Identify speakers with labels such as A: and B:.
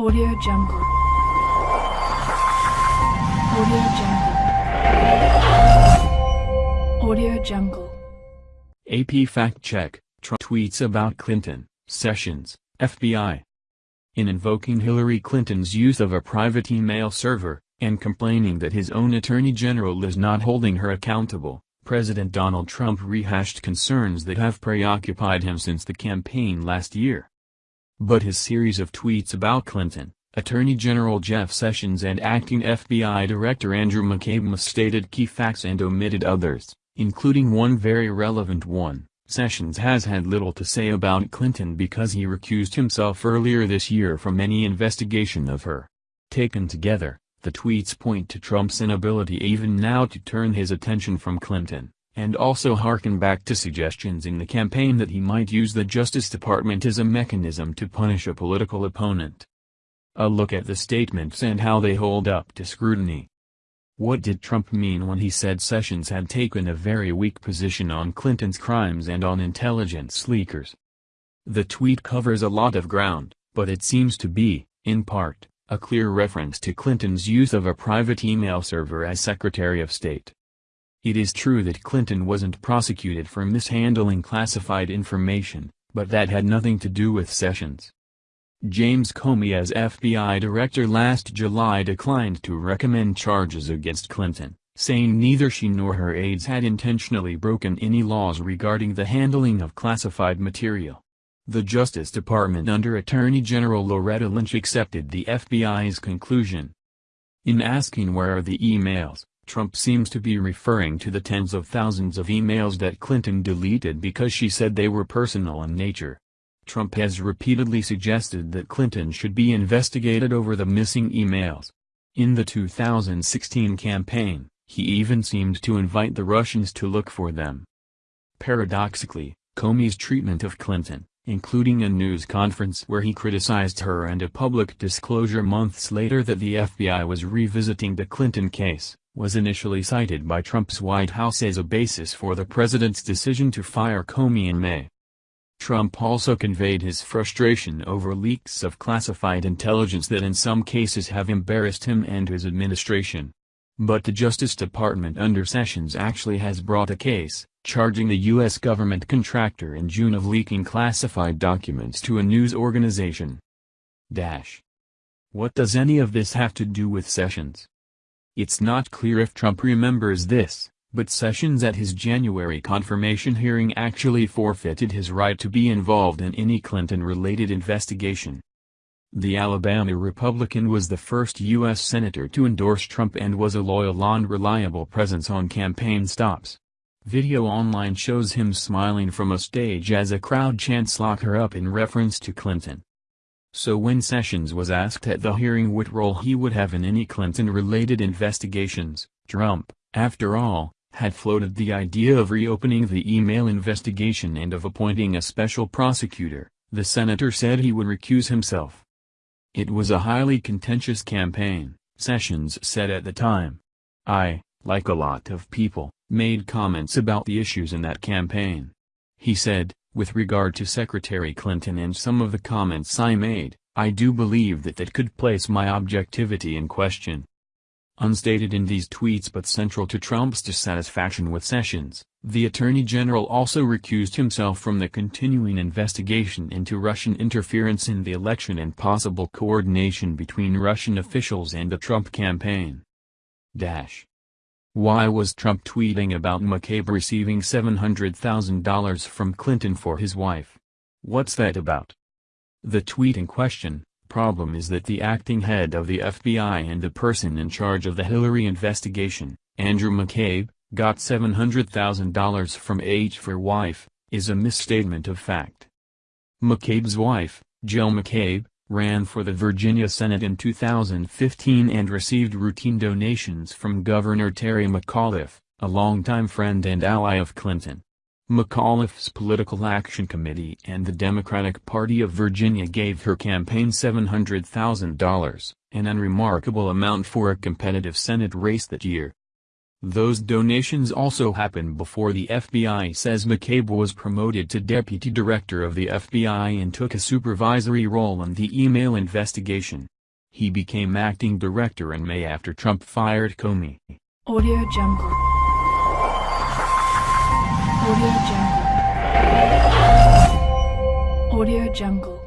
A: Audio Jungle. Audio Jungle. Audio Jungle.
B: AP Fact Check, Trump tweets about Clinton, Sessions, FBI. In invoking Hillary Clinton's use of a private email server, and complaining that his own attorney general is not holding her accountable, President Donald Trump rehashed concerns that have preoccupied him since the campaign last year. But his series of tweets about Clinton, Attorney General Jeff Sessions and acting FBI Director Andrew McCabe misstated key facts and omitted others, including one very relevant one. Sessions has had little to say about Clinton because he recused himself earlier this year from any investigation of her. Taken together, the tweets point to Trump's inability even now to turn his attention from Clinton and also harken back to suggestions in the campaign that he might use the Justice Department as a mechanism to punish a political opponent. A look at the statements and how they hold up to scrutiny. What did Trump mean when he said Sessions had taken a very weak position on Clinton's crimes and on intelligence leakers? The tweet covers a lot of ground, but it seems to be, in part, a clear reference to Clinton's use of a private email server as Secretary of State. It is true that Clinton wasn't prosecuted for mishandling classified information, but that had nothing to do with Sessions. James Comey as FBI director last July declined to recommend charges against Clinton, saying neither she nor her aides had intentionally broken any laws regarding the handling of classified material. The Justice Department under Attorney General Loretta Lynch accepted the FBI's conclusion. In asking where are the emails, Trump seems to be referring to the tens of thousands of emails that Clinton deleted because she said they were personal in nature. Trump has repeatedly suggested that Clinton should be investigated over the missing emails. In the 2016 campaign, he even seemed to invite the Russians to look for them. Paradoxically, Comey's treatment of Clinton, including a news conference where he criticized her and a public disclosure months later that the FBI was revisiting the Clinton case, was initially cited by Trump's White House as a basis for the president's decision to fire Comey in May. Trump also conveyed his frustration over leaks of classified intelligence that in some cases have embarrassed him and his administration. But the Justice Department under Sessions actually has brought a case, charging the U.S. government contractor in June of leaking classified documents to a news organization. Dash. What does any of this have to do with Sessions? It's not clear if Trump remembers this, but Sessions at his January confirmation hearing actually forfeited his right to be involved in any Clinton-related investigation. The Alabama Republican was the first U.S. Senator to endorse Trump and was a loyal and reliable presence on campaign stops. Video online shows him smiling from a stage as a crowd chants lock her up in reference to Clinton. So when Sessions was asked at the hearing what role he would have in any Clinton-related investigations, Trump, after all, had floated the idea of reopening the email investigation and of appointing a special prosecutor, the senator said he would recuse himself. It was a highly contentious campaign, Sessions said at the time. I, like a lot of people, made comments about the issues in that campaign. He said, with regard to Secretary Clinton and some of the comments I made, I do believe that that could place my objectivity in question. Unstated in these tweets but central to Trump's dissatisfaction with Sessions, the Attorney General also recused himself from the continuing investigation into Russian interference in the election and possible coordination between Russian officials and the Trump campaign. Dash. Why was Trump tweeting about McCabe receiving $700,000 from Clinton for his wife? What's that about? The tweet in question, problem is that the acting head of the FBI and the person in charge of the Hillary investigation, Andrew McCabe, got $700,000 from H for wife, is a misstatement of fact. McCabe's wife, Jill McCabe, ran for the Virginia Senate in 2015 and received routine donations from Governor Terry McAuliffe, a longtime friend and ally of Clinton. McAuliffe's Political Action Committee and the Democratic Party of Virginia gave her campaign $700,000, an unremarkable amount for a competitive Senate race that year. Those donations also happened before the FBI says McCabe was promoted to deputy director of the FBI and took a supervisory role in the email investigation. He became acting director in May after Trump fired Comey.
A: Audio Jungle. Audio Jungle. Audio Jungle.